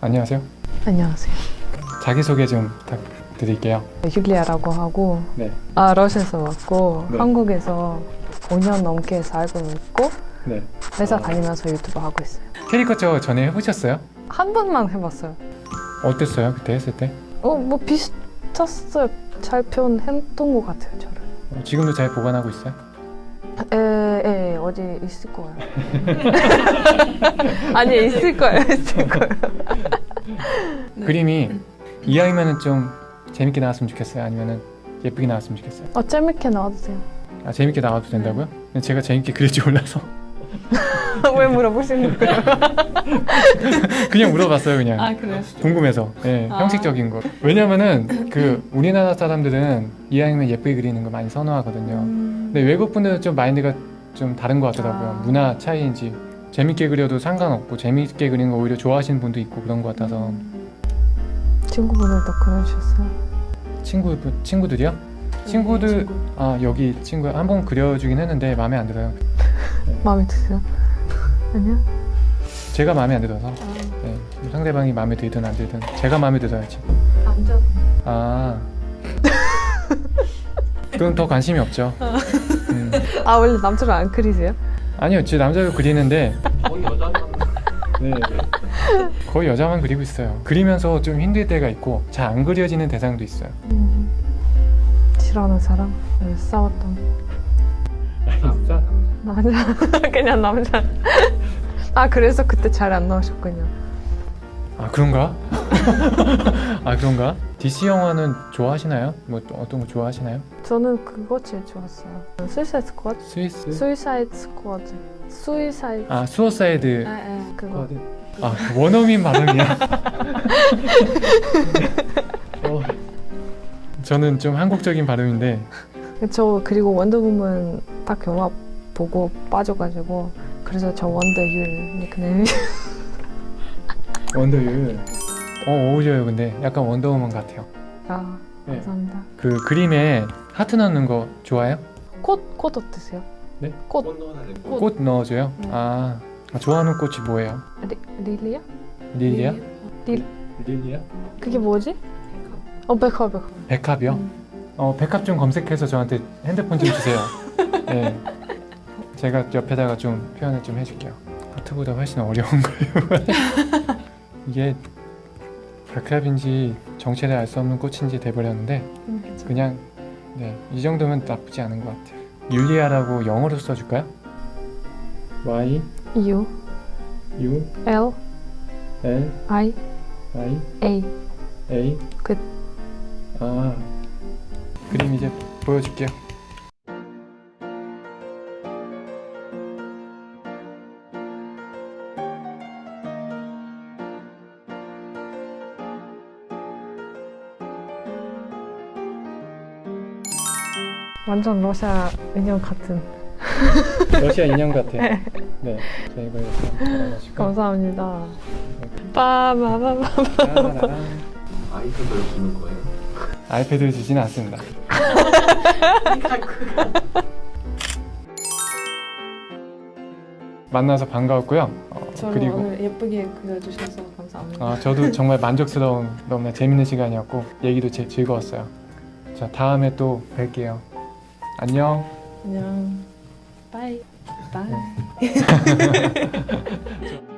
안녕하세요. 안녕하세요. 자기소개 좀 부탁드릴게요. 율리아라고 하고 네. 아 러시아에서 왔고 네. 한국에서 5년 넘게 살고 있고 네. 회사 아. 다니면서 유튜브 하고 있어요. 캐리커처 전에 해보셨어요? 한 번만 해봤어요. 어땠어요? 그때 했을 때? 어 뭐 비슷했어요. 잘 표현했던 것 같아요 저를. 어, 지금도 잘 보관하고 있어요? 에, 에 어디 있을 거예요. 아니 있을 거예요. 있을 거예요. 그림이 이왕이면은 좀 재밌게 나왔으면 좋겠어요? 아니면은 예쁘게 나왔으면 좋겠어요? 어 재밌게 나와도 돼요. 아 재밌게 나와도 된다고요? 제가 재밌게 그릴 줄 몰라서 왜 물어보시는 거예요? 그냥 물어봤어요 그냥 아 그래요? 궁금해서 예, 아. 형식적인 거 왜냐면은 그 우리나라 사람들은 이왕이면 예쁘게 그리는 거 많이 선호하거든요 근데 외국 분들은 좀 마인드가 좀 다른 것 같더라고요 아. 문화 차이인지 재밌게 그려도 상관없고 재밌게 그리는 거 오히려 좋아하시는 분도 있고 그런 것 같아서 친구분들도 그려주셨어요. 친구 친구들이요? 친구들 친구. 아 여기 친구 한번 그려주긴 했는데 마음에 안 들어요 마음에 드세요? 아니요? 제가 마음에 안 들어서 아, 네, 상대방이 마음에 들든 안 들든 제가 마음에 들어야지 남자. 아 그럼 더 관심이 없죠 음. 아 원래 남자를 안 그리세요? 아니요 제 남자도 그리는데 거의 여자만 네, 거의 여자만 그리고 있어요 그리면서 좀 힘들 때가 있고 잘 안 그려지는 대상도 있어요 음, 싫어하는 사람? 네, 싸웠던 남자 남자 그냥 남자 아 그래서 그때 잘 안 나오셨군요 아 그런가? 아 그런가? DC 영화는 좋아하시나요? 뭐또 어떤 거 좋아하시나요? 저는 그거 제일 좋았어요. Suicide Squad? 스위스? Suicide Squad Suicide 아 Suicide 아, 아, 그거. 아 원어민 발음이야. 어, 저는 좀 한국적인 발음인데. 저 그리고 원더우먼 딱 영화 보고 빠져가지고 그래서 저 원더율 닉네임 원더율 어 어울려요 근데. 약간 원더우먼 같아요. 아. 네. 감사합니다 그 그림에 하트 넣는 거 좋아해요? 꽃, 꽃 어떠세요? 네? 꽃꽃 돼. 꽃 넣어줘요? 네. 아 좋아하는 꽃이 뭐예요? 리, лилия? лилия? 릴 лилия? 그게 뭐지? 어 백합 백합 백합이요? 음. 어 백합 좀 검색해서 저한테 핸드폰 좀 주세요 네 제가 옆에다가 좀 표현을 좀 해줄게요 하트보다 훨씬 어려운 거예요 이게 백합인지 정체를 알 수 없는 꽃인지 돼버렸는데 음. 그냥 네, 이 정도면 나쁘지 않은 것 같아요. 율리아라고 영어로 써줄까요? Y U U L L I I A A 끝. 아 그림 이제 보여줄게요. 완전 러시아 인형 같은 러시아 인형 같아. 네, 자 이거 이렇게. 감사합니다 빠바바바 짜라란. 아이패드를 주는 거예요. 아이패드를 주지는 않습니다. 만나서 반가웠고요. 어, 그리고 오늘 예쁘게 그려주셔서 감사합니다 아, 저도 정말 만족스러운 너무나 재밌는 시간이었고 얘기도 제, 즐거웠어요. 자 다음에 또 뵐게요. 안녕. 안녕. bye. 바이.